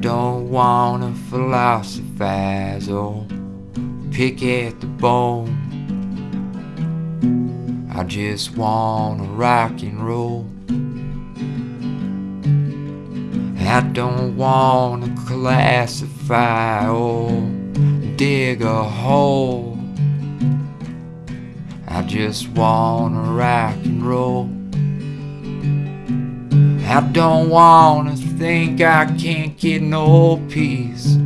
don't wanna philosophize or pick at the bone. I just wanna rock and roll. I don't wanna classify or dig a hole. I just wanna rock and roll. I don't wanna think I can't get no peace.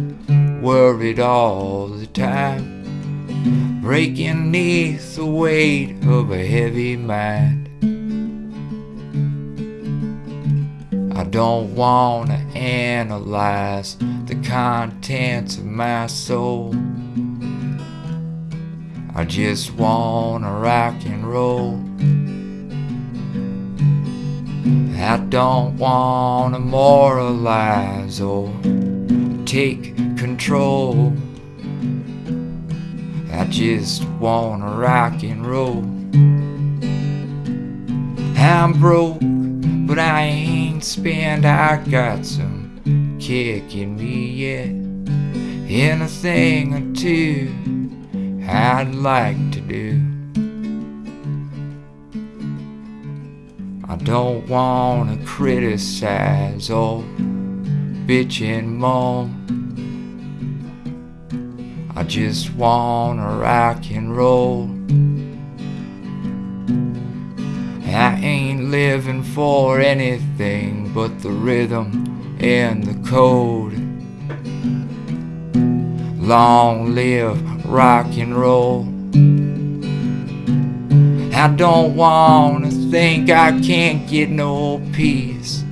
Worried all the time. Breaking neath the weight of a heavy mind. I don't wanna analyze the contents of my soul. I just wanna rock and roll. I don't wanna moralize or take control. I just wanna rock and roll. I'm broke, but I ain't spent. I got some kick in me yet. And a thing or two I'd like to do. I don't wanna criticize or bitch and moan. I just wanna rock and roll. I ain't living for anything but the rhythm and the code. Long live rock and roll. I don't wanna think I can't get no peace.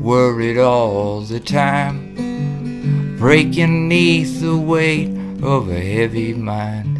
Worried all the time. Breaking neath the weight of a heavy mind.